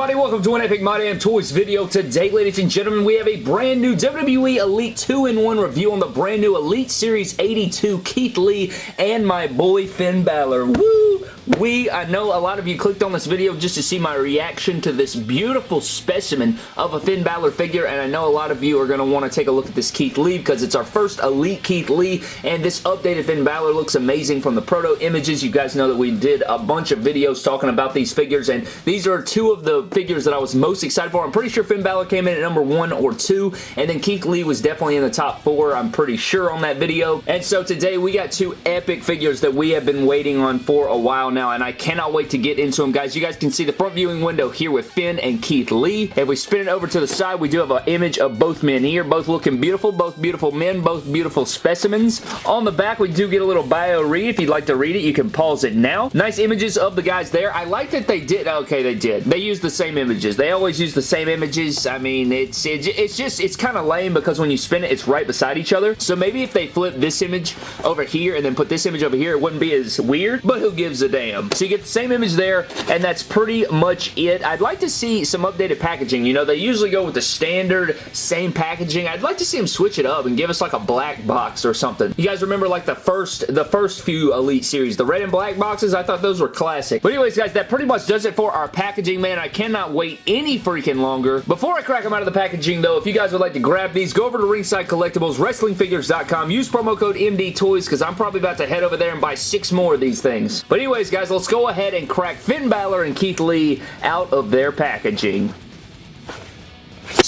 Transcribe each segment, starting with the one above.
everybody? Welcome to an Epic My Damn Toys video. Today, ladies and gentlemen, we have a brand new WWE Elite 2-in-1 review on the brand new Elite Series 82 Keith Lee and my boy Finn Balor. Woo! We, I know a lot of you clicked on this video just to see my reaction to this beautiful specimen of a Finn Balor figure, and I know a lot of you are going to want to take a look at this Keith Lee because it's our first Elite Keith Lee, and this updated Finn Balor looks amazing from the proto images. You guys know that we did a bunch of videos talking about these figures, and these are two of the figures that I was most excited for. I'm pretty sure Finn Balor came in at number one or two, and then Keith Lee was definitely in the top four, I'm pretty sure on that video. And so today we got two epic figures that we have been waiting on for a while now, and I cannot wait to get into them, guys. You guys can see the front viewing window here with Finn and Keith Lee. If we spin it over to the side, we do have an image of both men here, both looking beautiful, both beautiful men, both beautiful specimens. On the back, we do get a little bio read. If you'd like to read it, you can pause it now. Nice images of the guys there. I like that they did, okay, they did. They used the same images. They always use the same images. I mean, it's, it's just, it's kind of lame because when you spin it, it's right beside each other. So maybe if they flip this image over here and then put this image over here, it wouldn't be as weird, but who gives a damn? So you get the same image there, and that's pretty much it. I'd like to see some updated packaging. You know, they usually go with the standard same packaging. I'd like to see them switch it up and give us like a black box or something. You guys remember like the first the first few Elite series, the red and black boxes? I thought those were classic. But anyways, guys, that pretty much does it for our packaging, man. I cannot wait any freaking longer. Before I crack them out of the packaging, though, if you guys would like to grab these, go over to Ringside Collectibles, WrestlingFigures.com. Use promo code MDTOYS because I'm probably about to head over there and buy six more of these things. But anyways, guys, let's go ahead and crack Finn Balor and Keith Lee out of their packaging.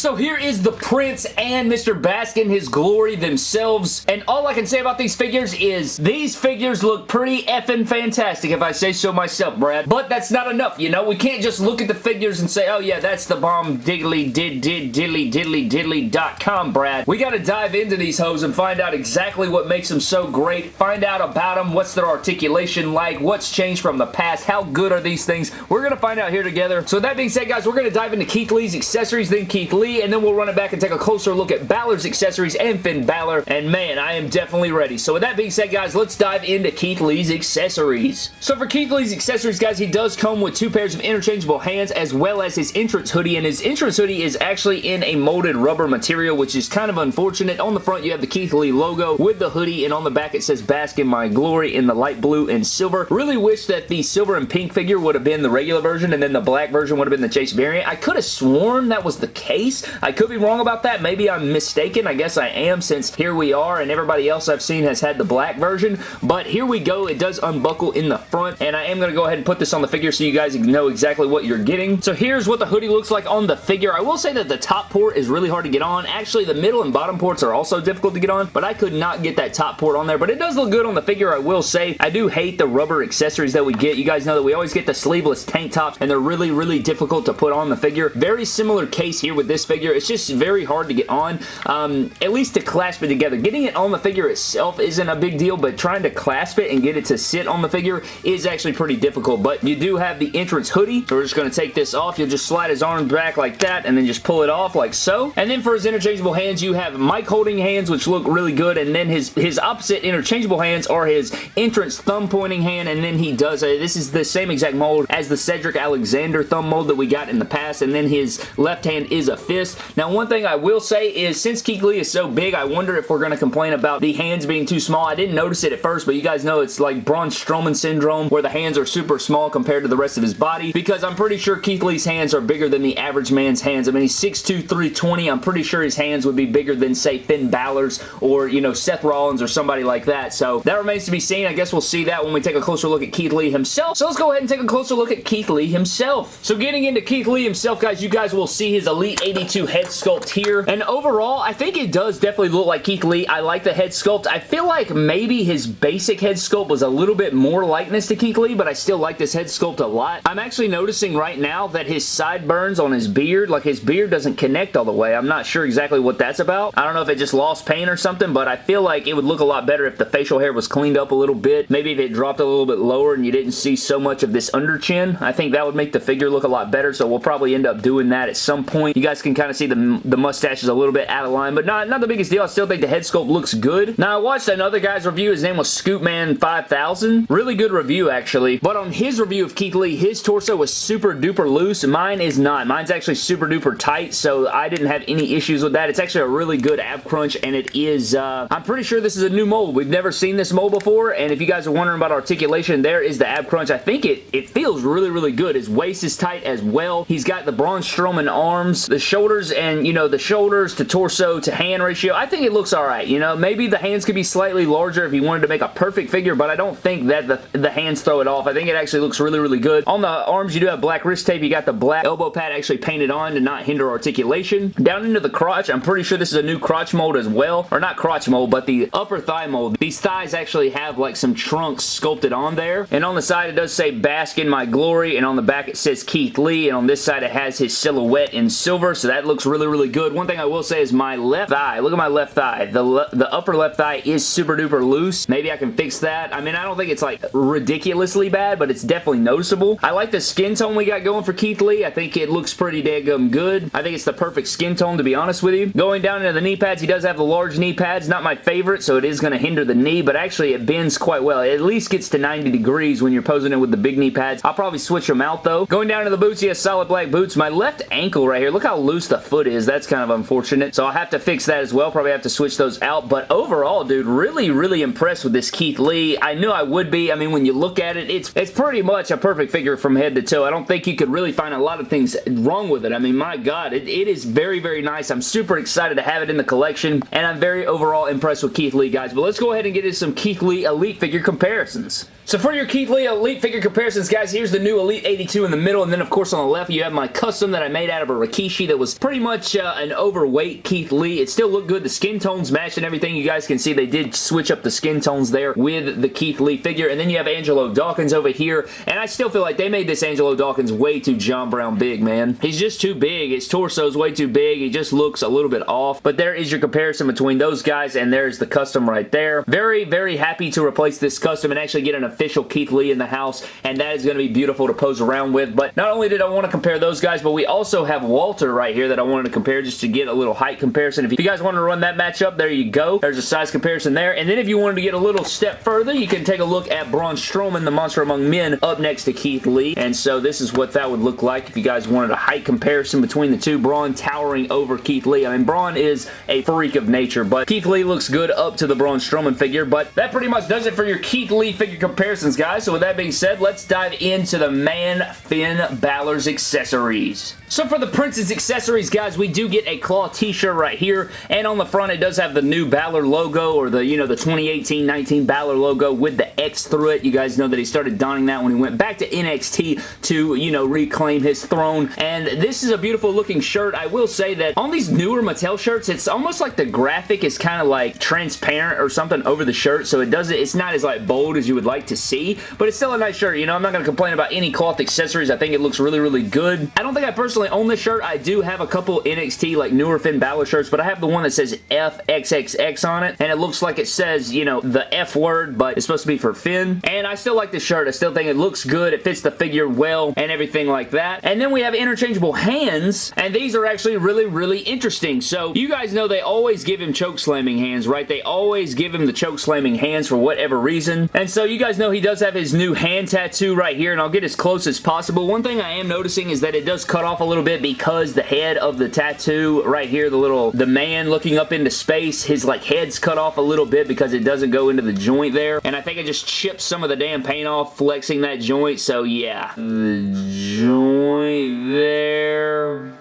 So here is the Prince and Mr. Bask in, his glory themselves. And all I can say about these figures is these figures look pretty effing fantastic if I say so myself, Brad. But that's not enough, you know? We can't just look at the figures and say, oh yeah, that's the bomb diddly did did diddly diddly diddly dot com, Brad. We gotta dive into these hoes and find out exactly what makes them so great. Find out about them, what's their articulation like, what's changed from the past, how good are these things. We're gonna find out here together. So that being said, guys, we're gonna dive into Keith Lee's accessories, then Keith Lee and then we'll run it back and take a closer look at Balor's accessories and Finn Balor, and man, I am definitely ready. So with that being said, guys, let's dive into Keith Lee's accessories. So for Keith Lee's accessories, guys, he does come with two pairs of interchangeable hands as well as his entrance hoodie, and his entrance hoodie is actually in a molded rubber material, which is kind of unfortunate. On the front, you have the Keith Lee logo with the hoodie, and on the back, it says Bask in My Glory in the light blue and silver. Really wish that the silver and pink figure would have been the regular version, and then the black version would have been the Chase variant. I could have sworn that was the case. I could be wrong about that. Maybe I'm mistaken. I guess I am since here we are and everybody else I've seen has had the black version. But here we go. It does unbuckle in the front and I am going to go ahead and put this on the figure so you guys know exactly what you're getting. So here's what the hoodie looks like on the figure. I will say that the top port is really hard to get on. Actually, the middle and bottom ports are also difficult to get on, but I could not get that top port on there. But it does look good on the figure, I will say. I do hate the rubber accessories that we get. You guys know that we always get the sleeveless tank tops, and they're really, really difficult to put on the figure. Very similar case here with this figure. It's just very hard to get on, um, at least to clasp it together. Getting it on the figure itself isn't a big deal, but trying to clasp it and get it to sit on the figure is actually pretty difficult, but you do have the entrance hoodie. So we're just going to take this off. You'll just slide his arms back like that and then just pull it off like so. And then for his interchangeable hands, you have mic holding hands, which look really good, and then his, his opposite interchangeable hands are his entrance thumb pointing hand, and then he does, a, this is the same exact mold as the Cedric Alexander thumb mold that we got in the past, and then his left hand is a fist. Now, one thing I will say is since Keith Lee is so big, I wonder if we're going to complain about the hands being too small. I didn't notice it at first, but you guys know it's like Braun Strowman syndrome where the hands are super small compared to the rest of his body because I'm pretty sure Keith Lee's hands are bigger than the average man's hands. I mean, he's 6'2", 320. I'm pretty sure his hands would be bigger than, say, Finn Balor's or, you know, Seth Rollins or somebody like that. So that remains to be seen. I guess we'll see that when we take a closer look at Keith Lee himself. So let's go ahead and take a closer look at Keith Lee himself. So getting into Keith Lee himself, guys, you guys will see his Elite 82 head sculpt here. And overall, I think it does definitely look like Keith Lee. I like the head sculpt. I feel like maybe his basic head sculpt was a little bit more likeness to Keith Lee, but I still like this head sculpt a lot. I'm actually noticing right now that his sideburns on his beard, like his beard doesn't connect all the way. I'm not sure exactly what that's about. I don't know if it just lost paint or something, but I feel like it would look a lot better if the facial hair was cleaned up a little bit. Maybe if it dropped a little bit lower and you didn't see so much of this under chin. I think that would make the figure look a lot better, so we'll probably end up doing that at some point. You guys can can kind of see the, the mustache is a little bit out of line, but not, not the biggest deal. I still think the head sculpt looks good. Now, I watched another guy's review. His name was Scoopman5000. Really good review, actually. But on his review of Keith Lee, his torso was super duper loose. Mine is not. Mine's actually super duper tight, so I didn't have any issues with that. It's actually a really good ab crunch, and it is, uh, I'm pretty sure this is a new mold. We've never seen this mold before, and if you guys are wondering about articulation, there is the ab crunch. I think it, it feels really, really good. His waist is tight as well. He's got the Braun Strowman arms, the shoulders, and, you know, the shoulders to torso to hand ratio. I think it looks alright, you know. Maybe the hands could be slightly larger if he wanted to make a perfect figure, but I don't think that the, the hands throw it off. I think it actually looks really, really good. On the arms, you do have black wrist tape. You got the black elbow pad actually painted on to not hinder articulation. Down into the crotch, I'm pretty sure this is a new crotch mold as well. Or not crotch mold, but the upper thigh mold. These thighs actually have like some trunks sculpted on there. And on the side, it does say bask in my glory. And on the back, it says Keith Lee. And on this side, it has his silhouette in silver. So that looks really, really good. One thing I will say is my left thigh. Look at my left thigh. The, the upper left thigh is super duper loose. Maybe I can fix that. I mean, I don't think it's like ridiculously bad, but it's definitely noticeable. I like the skin tone we got going for Keith Lee. I think it looks pretty daggum good. I think it's the perfect skin tone, to be honest with you. Going down into the knee pads, he does have the large knee pads. Not my favorite, so it is going to hinder the knee, but actually it bends quite well. It at least gets to 90 degrees when you're posing it with the big knee pads. I'll probably switch them out, though. Going down to the boots, he has solid black boots. My left ankle right here, look how loose the foot is. That's kind of unfortunate, so I'll have to fix that as well. Probably have to switch those out, but overall, dude, really, really impressed with this Keith Lee. I knew I would be. I mean, when you look at it, it's, it's pretty much a perfect figure from head to toe. I don't think you could really find a lot of things wrong with it. I mean, my God, it, it is very, very nice. I'm super excited to have it in the collection, and I'm very overall impressed with Keith Lee, guys. But let's go ahead and get into some Keith Lee Elite figure comparisons. So for your Keith Lee Elite figure comparisons, guys, here's the new Elite 82 in the middle, and then, of course, on the left, you have my custom that I made out of a Rikishi that was pretty much uh, an overweight Keith Lee. It still looked good. The skin tones matched and everything. You guys can see they did switch up the skin tones there with the Keith Lee figure, and then you have Angelo Dawkins over here, and I still feel like they made this Angelo Dawkins way too John Brown big, man. He's just too big. His torso is way too big. He just looks a little bit off, but there is your comparison between those guys, and there's the custom right there. Very, very happy to replace this custom and actually get an official Keith Lee in the house, and that is going to be beautiful to pose around with, but not only did I want to compare those guys, but we also have Walter right here that I wanted to compare just to get a little height comparison. If you guys want to run that matchup, there you go. There's a size comparison there, and then if you wanted to get a little step further, you can take a look at Braun Strowman, the Monster Among Men, up next to Keith Lee, and so this is what that would look like if you guys wanted a height comparison between the two. Braun towering over Keith Lee. I mean, Braun is a freak of nature, but Keith Lee looks good up to the Braun Strowman figure, but that pretty much does it for your Keith Lee figure comparisons, guys. So with that being said, let's dive into the man Finn Balor's accessories. So for the Prince's accessories, guys, we do get a claw t-shirt right here, and on the front it does have the new Balor logo, or the, you know, the 2018-19 Balor logo with the X through it. You guys know that he started donning that when he went back to NXT to, you know, reclaim his throne, and this is a beautiful looking shirt. I will say that on these newer Mattel shirts, it's almost like the graphic is kind of like transparent or something over the shirt, so it doesn't, it's not as like bold as you would like to see, but it's still a nice shirt. You know, I'm not going to complain about any cloth accessories. I think it looks really, really good. I don't think I personally own this shirt. I do have a couple NXT like newer Finn Balor shirts, but I have the one that says FXXX on it, and it looks like it says, you know, the F word, but it's supposed to be for Finn. And I still like the shirt. I still think it looks good. It fits the figure well and everything like that. And then we have interchangeable hands, and these are actually really, really interesting. So you guys know they always give him choke slamming hands, right? They always give him the choke slamming hands for whatever reason. And so you guys know he does have his new hand tattoo right here, and I'll get as close as possible. One thing I am noticing is that it does cut off a little bit because the head of the tattoo right here, the little, the man looking up into space, his like head's cut off a little bit because it doesn't go into the joint there. And I think I just chipped some of the damn paint off flexing that joint. So yeah, the joint there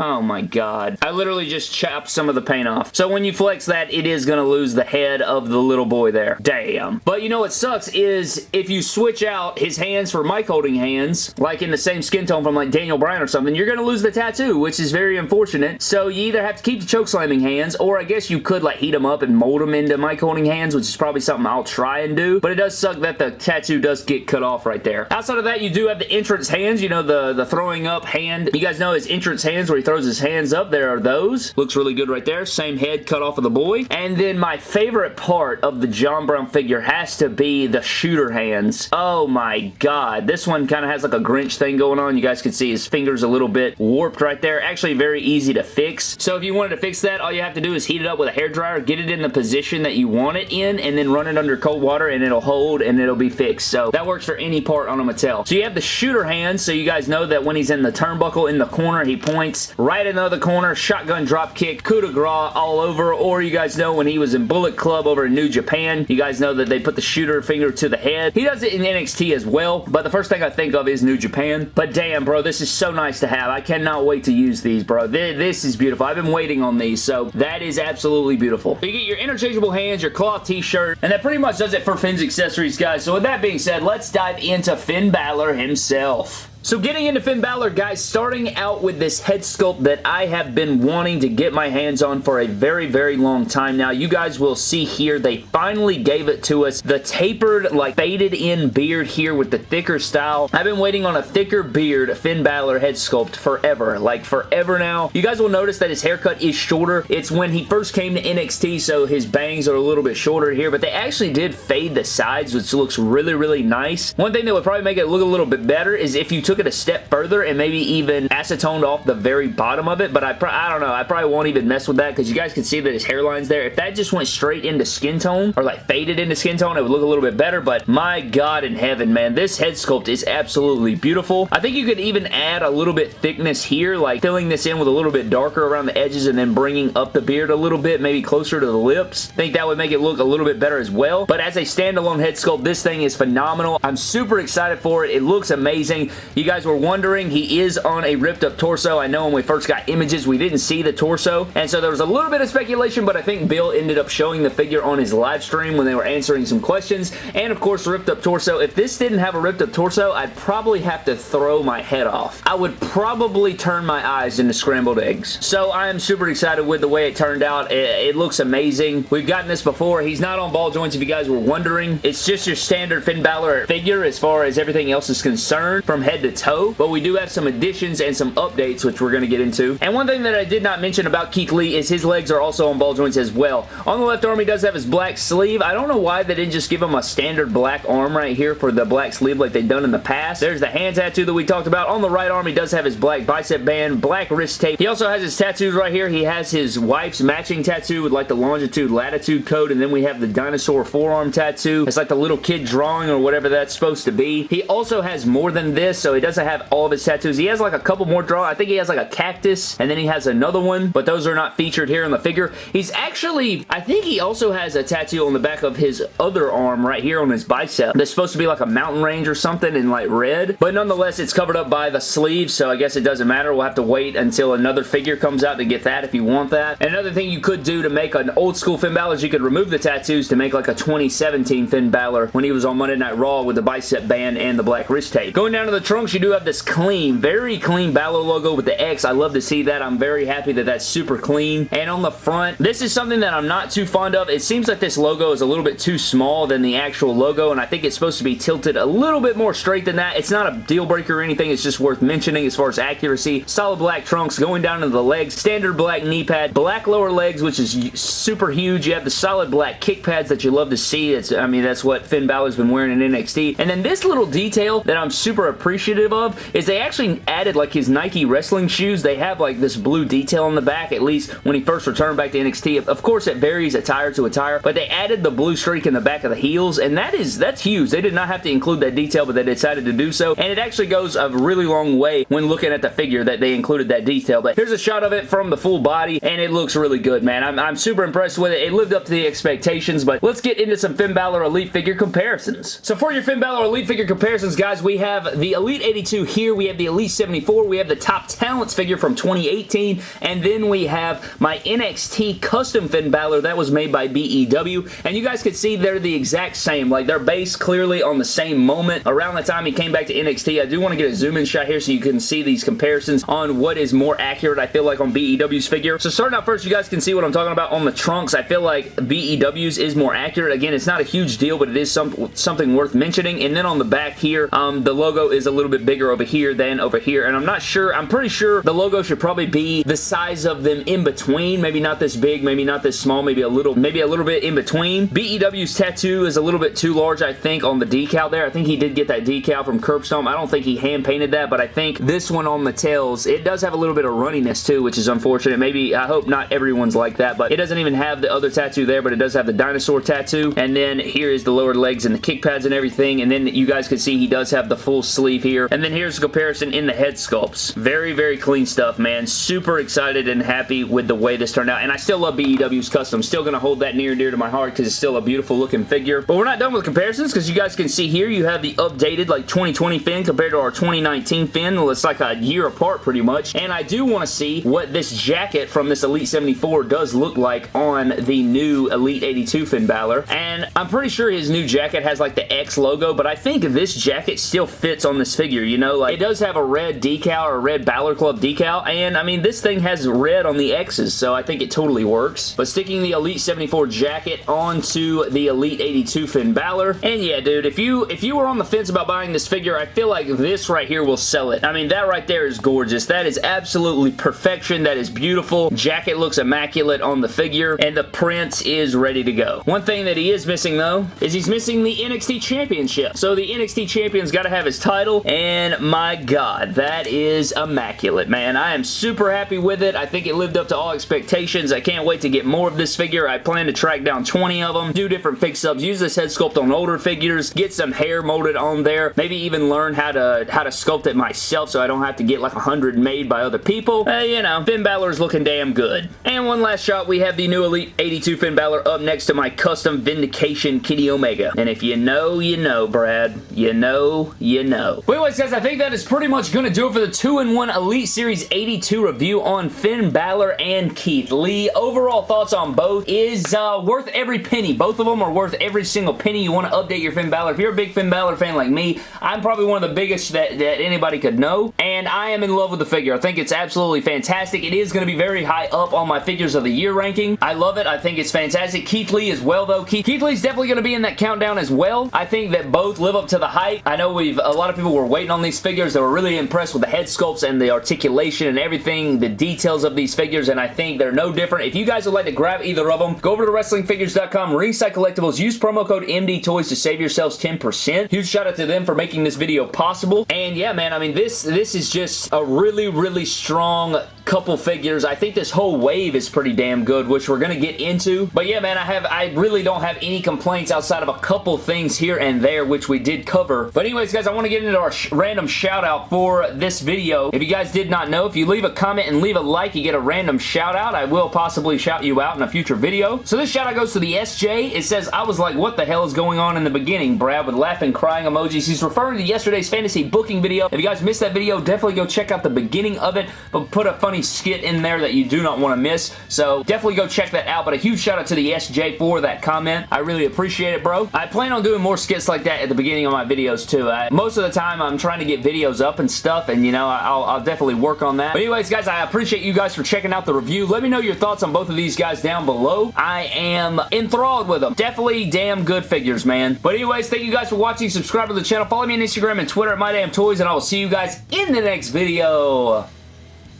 Oh my god. I literally just chopped some of the paint off. So when you flex that, it is going to lose the head of the little boy there. Damn. But you know what sucks is if you switch out his hands for mic holding hands, like in the same skin tone from like Daniel Bryan or something, you're going to lose the tattoo, which is very unfortunate. So you either have to keep the choke slamming hands, or I guess you could like heat them up and mold them into mic holding hands, which is probably something I'll try and do. But it does suck that the tattoo does get cut off right there. Outside of that, you do have the entrance hands, you know, the, the throwing up hand. You guys know his entrance hands where he throws his hands up. There are those. Looks really good right there. Same head cut off of the boy. And then my favorite part of the John Brown figure has to be the shooter hands. Oh my god. This one kind of has like a Grinch thing going on. You guys can see his fingers a little bit warped right there. Actually very easy to fix. So if you wanted to fix that, all you have to do is heat it up with a hair dryer, get it in the position that you want it in, and then run it under cold water and it'll hold and it'll be fixed. So that works for any part on a Mattel. So you have the shooter hands, so you guys know that when he's in the turnbuckle in the corner, he points right in the other corner, shotgun drop kick, coup de grace all over, or you guys know when he was in Bullet Club over in New Japan, you guys know that they put the shooter finger to the head. He does it in NXT as well, but the first thing I think of is New Japan. But damn, bro, this is so nice to have. I cannot wait to use these, bro. This is beautiful. I've been waiting on these, so that is absolutely beautiful. You get your interchangeable hands, your cloth t-shirt, and that pretty much does it for Finn's accessories, guys. So with that being said, let's dive into Finn Balor himself. So getting into Finn Balor, guys, starting out with this head sculpt that I have been wanting to get my hands on for a very, very long time now. You guys will see here, they finally gave it to us. The tapered, like, faded in beard here with the thicker style. I've been waiting on a thicker beard Finn Balor head sculpt forever, like forever now. You guys will notice that his haircut is shorter. It's when he first came to NXT, so his bangs are a little bit shorter here, but they actually did fade the sides, which looks really, really nice. One thing that would probably make it look a little bit better is if you it a step further and maybe even acetoned off the very bottom of it, but I, I don't know. I probably won't even mess with that because you guys can see that his hairline's there. If that just went straight into skin tone or like faded into skin tone, it would look a little bit better, but my god in heaven, man, this head sculpt is absolutely beautiful. I think you could even add a little bit thickness here, like filling this in with a little bit darker around the edges and then bringing up the beard a little bit, maybe closer to the lips. I think that would make it look a little bit better as well, but as a standalone head sculpt, this thing is phenomenal. I'm super excited for it. It looks amazing. Guys were wondering, he is on a ripped up torso. I know when we first got images, we didn't see the torso, and so there was a little bit of speculation, but I think Bill ended up showing the figure on his live stream when they were answering some questions, and of course, ripped up torso. If this didn't have a ripped up torso, I'd probably have to throw my head off. I would probably turn my eyes into scrambled eggs. So I am super excited with the way it turned out. It, it looks amazing. We've gotten this before. He's not on ball joints if you guys were wondering. It's just your standard Finn Balor figure as far as everything else is concerned from head to toe but we do have some additions and some updates, which we're going to get into. And one thing that I did not mention about Keith Lee is his legs are also on ball joints as well. On the left arm, he does have his black sleeve. I don't know why they didn't just give him a standard black arm right here for the black sleeve like they've done in the past. There's the hand tattoo that we talked about. On the right arm, he does have his black bicep band, black wrist tape. He also has his tattoos right here. He has his wife's matching tattoo with like the longitude, latitude code, and then we have the dinosaur forearm tattoo. It's like the little kid drawing or whatever that's supposed to be. He also has more than this, so he doesn't have all of his tattoos. He has like a couple more draw. I think he has like a cactus and then he has another one, but those are not featured here in the figure. He's actually, I think he also has a tattoo on the back of his other arm right here on his bicep. That's supposed to be like a mountain range or something in like red, but nonetheless, it's covered up by the sleeve, so I guess it doesn't matter. We'll have to wait until another figure comes out to get that if you want that. And another thing you could do to make an old school Finn Balor is you could remove the tattoos to make like a 2017 Finn Balor when he was on Monday Night Raw with the bicep band and the black wrist tape. Going down to the trunks, you do have this clean, very clean Balor logo with the X. I love to see that. I'm very happy that that's super clean. And on the front, this is something that I'm not too fond of. It seems like this logo is a little bit too small than the actual logo, and I think it's supposed to be tilted a little bit more straight than that. It's not a deal breaker or anything. It's just worth mentioning as far as accuracy. Solid black trunks going down into the legs. Standard black knee pad. Black lower legs, which is super huge. You have the solid black kick pads that you love to see. It's, I mean, that's what Finn Balor's been wearing in NXT. And then this little detail that I'm super appreciative of is they actually added like his Nike wrestling shoes. They have like this blue detail on the back, at least when he first returned back to NXT. Of course, it varies attire to attire, but they added the blue streak in the back of the heels, and that is, that's huge. They did not have to include that detail, but they decided to do so, and it actually goes a really long way when looking at the figure that they included that detail. But here's a shot of it from the full body, and it looks really good, man. I'm, I'm super impressed with it. It lived up to the expectations, but let's get into some Finn Balor Elite figure comparisons. So for your Finn Balor Elite figure comparisons, guys, we have the Elite 82 here. We have the Elite 74. We have the Top Talents figure from 2018. And then we have my NXT Custom Finn Balor. That was made by BEW. And you guys can see they're the exact same. Like, they're based clearly on the same moment. Around the time he came back to NXT, I do want to get a zoom-in shot here so you can see these comparisons on what is more accurate, I feel like, on BEW's figure. So starting out first, you guys can see what I'm talking about on the trunks. I feel like BEW's is more accurate. Again, it's not a huge deal, but it is some, something worth mentioning. And then on the back here, um, the logo is a little bit bit bigger over here than over here, and I'm not sure, I'm pretty sure the logo should probably be the size of them in between, maybe not this big, maybe not this small, maybe a little, maybe a little bit in between. BEW's tattoo is a little bit too large, I think, on the decal there. I think he did get that decal from Curbstone. I don't think he hand painted that, but I think this one on the tails, it does have a little bit of runniness too, which is unfortunate. Maybe, I hope not everyone's like that, but it doesn't even have the other tattoo there, but it does have the dinosaur tattoo, and then here is the lower legs and the kick pads and everything, and then you guys can see he does have the full sleeve here, and then here's a comparison in the head sculpts. Very, very clean stuff, man. Super excited and happy with the way this turned out, and I still love BEW's custom. Still going to hold that near and dear to my heart because it's still a beautiful looking figure, but we're not done with comparisons because you guys can see here you have the updated like 2020 Finn compared to our 2019 Finn. It's like a year apart pretty much, and I do want to see what this jacket from this Elite 74 does look like on the new Elite 82 Finn Balor, and I'm pretty sure his new jacket has like the X logo, but I think this jacket still fits on this figure, you know? Like, it does have a red decal or a red Balor Club decal, and I mean, this thing has red on the X's, so I think it totally works. But sticking the Elite 74 jacket onto the Elite 82 Finn Balor, and yeah, dude, if you if you were on the fence about buying this figure, I feel like this right here will sell it. I mean, that right there is gorgeous. That is absolutely perfection. That is beautiful. Jacket looks immaculate on the figure, and the print is ready to go. One thing that he is missing, though, is he's missing the NXT Championship. So the NXT Champion's got to have his title, and my god, that is immaculate, man. I am super happy with it. I think it lived up to all expectations. I can't wait to get more of this figure. I plan to track down 20 of them, do different fix-ups, use this head sculpt on older figures, get some hair molded on there, maybe even learn how to how to sculpt it myself so I don't have to get like 100 made by other people. Uh, you know, Finn Balor is looking damn good. And one last shot, we have the new Elite 82 Finn Balor up next to my custom Vindication Kenny Omega. And if you know, you know, Brad. You know, you know. But anyways, guys, I think that is pretty much going to do it for the 2-in-1 Elite Series 82 review on Finn Balor and Keith Lee. Overall thoughts on both is uh, worth every penny. Both of them are worth every single penny you want to update your Finn Balor. If you're a big Finn Balor fan like me, I'm probably one of the biggest that, that anybody could know, and I am in love with the figure. I think it's absolutely fantastic. It is going to be very high up on my Figures of the Year ranking. I love it. I think it's fantastic. Keith Lee as well, though. Keith, Keith Lee's definitely going to be in that countdown as well. I think that both live up to the hype. I know we've a lot of people were waiting on these figures. They were really impressed with the head sculpts and the articulation and everything, the details of these figures, and I think they're no different. If you guys would like to grab either of them, go over to WrestlingFigures.com, Ringside Collectibles, use promo code MDTOYS to save yourselves 10%. Huge shout out to them for making this video possible. And yeah, man, I mean, this, this is just a really, really strong couple figures. I think this whole wave is pretty damn good, which we're going to get into. But yeah, man, I have I really don't have any complaints outside of a couple things here and there, which we did cover. But anyways, guys, I want to get into our sh random shout out for this video. If you guys did not know, if you leave a comment and leave a like, you get a random shout out. I will possibly shout you out in a future video. So this shout out goes to the SJ. It says, I was like, what the hell is going on in the beginning, Brad, with laughing, crying emojis. He's referring to yesterday's fantasy booking video. If you guys missed that video, definitely go check out the beginning of it, but put a funny skit in there that you do not want to miss. So definitely go check that out. But a huge shout out to the SJ for that comment. I really appreciate it, bro. I plan on doing more skits like that at the beginning of my videos too. I, most of the time I'm trying to get videos up and stuff and you know I'll, I'll definitely work on that. But anyways guys, I appreciate you guys for checking out the review. Let me know your thoughts on both of these guys down below. I am enthralled with them. Definitely damn good figures, man. But anyways, thank you guys for watching. Subscribe to the channel. Follow me on Instagram and Twitter at MyDamnToys and I will see you guys in the next video.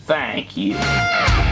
Thank you.